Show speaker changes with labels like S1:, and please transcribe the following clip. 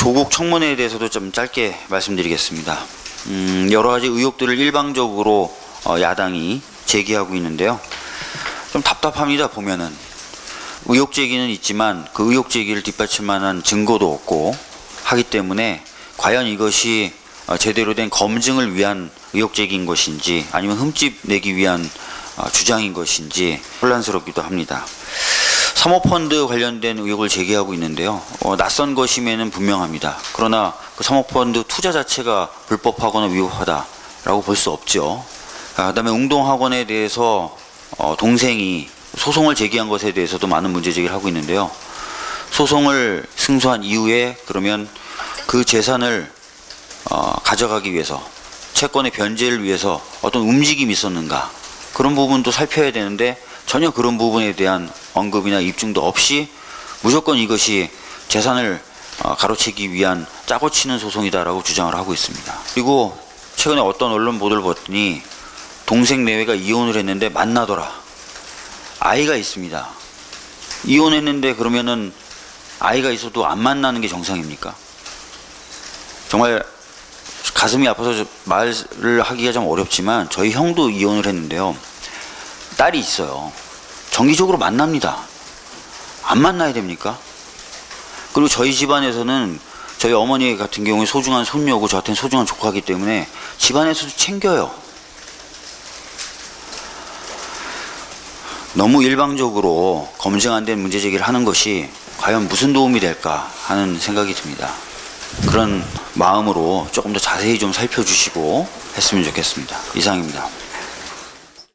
S1: 조국 청문회에 대해서도 좀 짧게 말씀드리겠습니다. 음, 여러 가지 의혹들을 일방적으로 어, 야당이 제기하고 있는데요. 좀 답답합니다 보면은 의혹 제기는 있지만 그 의혹 제기를 뒷받침만한 증거도 없고 하기 때문에 과연 이것이 어, 제대로 된 검증을 위한 의혹 제기인 것인지 아니면 흠집 내기 위한 어, 주장인 것인지 혼란스럽기도 합니다. 사모펀드 관련된 의혹을 제기하고 있는데요. 어, 낯선 것임에는 분명합니다. 그러나 그 사모펀드 투자 자체가 불법하거나 위법하다라고 볼 수 없죠. 아, 그다음에 웅동학원에 대해서 어, 동생이 소송을 제기한 것에 대해서도 많은 문제 제기를 하고 있는데요. 소송을 승소한 이후에 그러면 그 재산을 어, 가져가기 위해서 채권의 변제를 위해서 어떤 움직임이 있었는가 그런 부분도 살펴야 되는데 전혀 그런 부분에 대한 언급이나 입증도 없이 무조건 이것이 재산을 어, 가로채기 위한 짜고 치는 소송이다라고 주장을 하고 있습니다. 그리고 최근에 어떤 언론 보도를 봤더니 동생 내외가 이혼을 했는데 만나더라. 아이가 있습니다. 이혼했는데 그러면은 아이가 있어도 안 만나는 게 정상입니까? 정말 가슴이 아파서 좀 말을 하기가 좀 어렵지만 저희 형도 이혼을 했는데요. 딸이 있어요. 정기적으로 만납니다. 안 만나야 됩니까? 그리고 저희 집안에서는 저희 어머니 같은 경우에 소중한 손녀고 저한테는 소중한 조카기 때문에 집안에서도 챙겨요. 너무 일방적으로 검증 안 된 문제 제기를 하는 것이 과연 무슨 도움이 될까 하는 생각이 듭니다. 그런 마음으로 조금 더 자세히 좀 살펴주시고 했으면 좋겠습니다. 이상입니다.